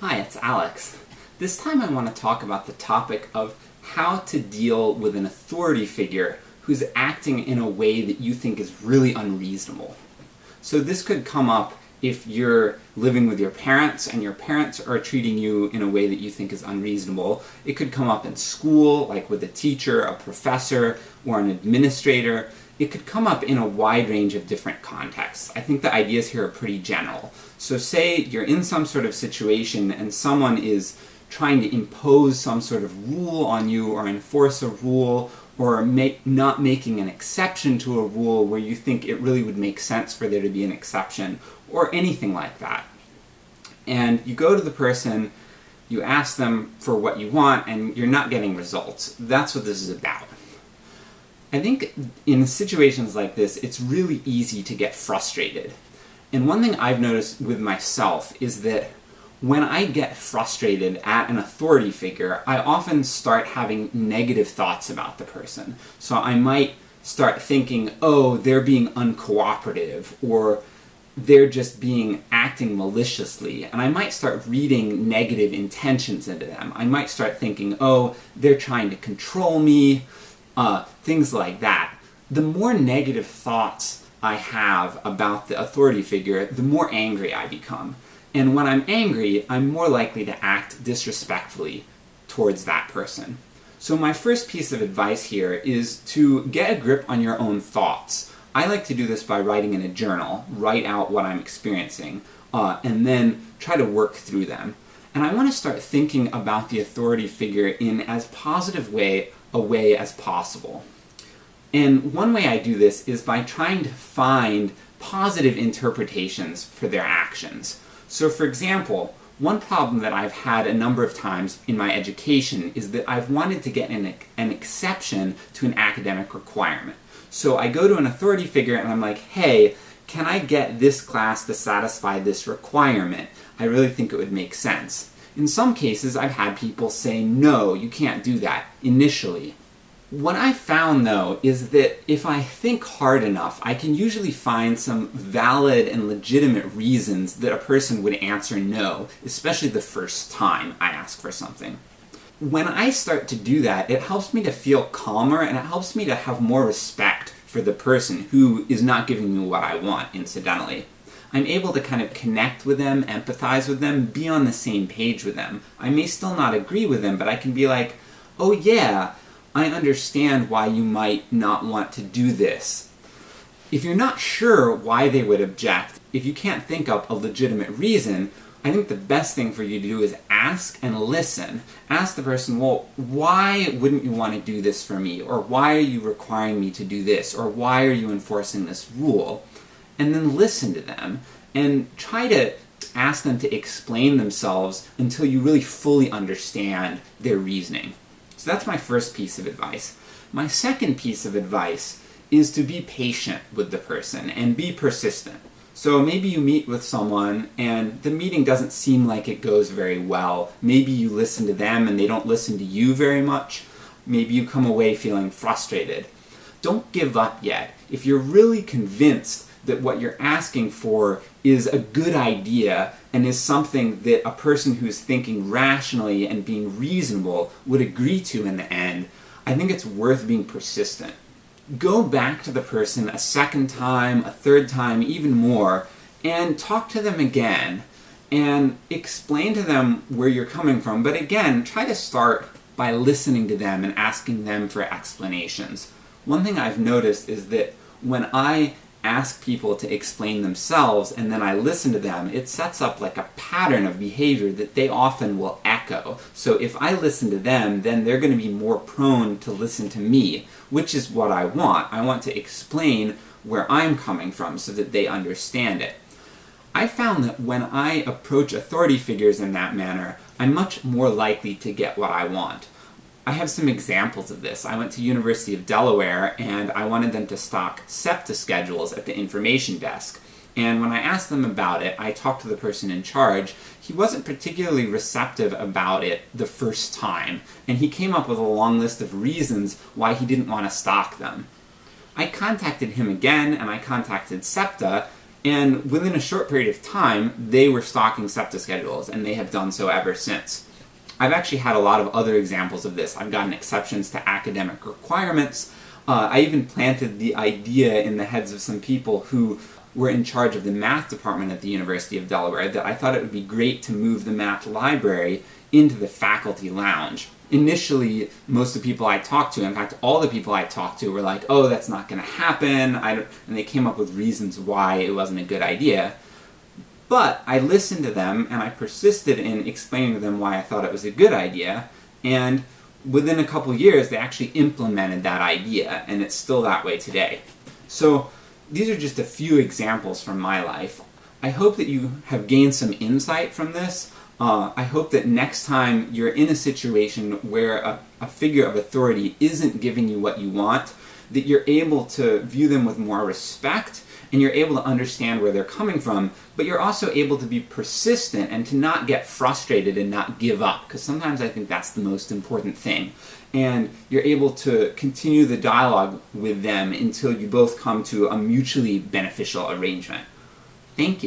Hi, it's Alex. This time I want to talk about the topic of how to deal with an authority figure who's acting in a way that you think is really unreasonable. So this could come up if you're living with your parents and your parents are treating you in a way that you think is unreasonable. It could come up in school, like with a teacher, a professor, or an administrator. It could come up in a wide range of different contexts. I think the ideas here are pretty general. So say you're in some sort of situation and someone is trying to impose some sort of rule on you or enforce a rule or make, not making an exception to a rule where you think it really would make sense for there to be an exception, or anything like that. And you go to the person, you ask them for what you want, and you're not getting results. That's what this is about. I think in situations like this, it's really easy to get frustrated. And one thing I've noticed with myself is that when I get frustrated at an authority figure, I often start having negative thoughts about the person. So I might start thinking, oh, they're being uncooperative, or they're just being acting maliciously, and I might start reading negative intentions into them. I might start thinking, oh, they're trying to control me, uh, things like that. The more negative thoughts I have about the authority figure, the more angry I become. And when I'm angry, I'm more likely to act disrespectfully towards that person. So my first piece of advice here is to get a grip on your own thoughts. I like to do this by writing in a journal, write out what I'm experiencing, uh, and then try to work through them. And I want to start thinking about the authority figure in as positive way a way as possible. And one way I do this is by trying to find positive interpretations for their actions. So for example, one problem that I've had a number of times in my education is that I've wanted to get an, an exception to an academic requirement. So I go to an authority figure and I'm like, hey, can I get this class to satisfy this requirement? I really think it would make sense. In some cases, I've had people say, no, you can't do that, initially. What I found, though, is that if I think hard enough, I can usually find some valid and legitimate reasons that a person would answer no, especially the first time I ask for something. When I start to do that, it helps me to feel calmer, and it helps me to have more respect for the person who is not giving me what I want, incidentally. I'm able to kind of connect with them, empathize with them, be on the same page with them. I may still not agree with them, but I can be like, oh yeah, I understand why you might not want to do this. If you're not sure why they would object, if you can't think up a legitimate reason, I think the best thing for you to do is ask and listen. Ask the person, well, why wouldn't you want to do this for me? Or why are you requiring me to do this? Or why are you enforcing this rule? And then listen to them, and try to ask them to explain themselves until you really fully understand their reasoning. So that's my first piece of advice. My second piece of advice is to be patient with the person and be persistent. So maybe you meet with someone and the meeting doesn't seem like it goes very well. Maybe you listen to them and they don't listen to you very much. Maybe you come away feeling frustrated. Don't give up yet. If you're really convinced that what you're asking for is a good idea and is something that a person who's thinking rationally and being reasonable would agree to in the end, I think it's worth being persistent. Go back to the person a second time, a third time, even more, and talk to them again, and explain to them where you're coming from, but again, try to start by listening to them and asking them for explanations. One thing I've noticed is that when I ask people to explain themselves and then I listen to them, it sets up like a pattern of behavior that they often will echo. So if I listen to them, then they're going to be more prone to listen to me, which is what I want. I want to explain where I'm coming from so that they understand it. I found that when I approach authority figures in that manner, I'm much more likely to get what I want. I have some examples of this. I went to University of Delaware and I wanted them to stock SEPTA schedules at the information desk. And when I asked them about it, I talked to the person in charge. He wasn't particularly receptive about it the first time, and he came up with a long list of reasons why he didn't want to stock them. I contacted him again, and I contacted SEPTA, And within a short period of time, they were stocking SEPTA schedules, and they have done so ever since. I've actually had a lot of other examples of this. I've gotten exceptions to academic requirements. Uh, I even planted the idea in the heads of some people who were in charge of the math department at the University of Delaware that I thought it would be great to move the math library into the faculty lounge. Initially, most of the people I talked to, in fact, all the people I talked to were like, oh, that's not going to happen, and they came up with reasons why it wasn't a good idea. But I listened to them, and I persisted in explaining to them why I thought it was a good idea, and within a couple years, they actually implemented that idea, and it's still that way today. So, these are just a few examples from my life. I hope that you have gained some insight from this. Uh, I hope that next time you're in a situation where a, a figure of authority isn't giving you what you want, that you're able to view them with more respect and you're able to understand where they're coming from, but you're also able to be persistent and to not get frustrated and not give up, because sometimes I think that's the most important thing. And you're able to continue the dialogue with them until you both come to a mutually beneficial arrangement. Thank you.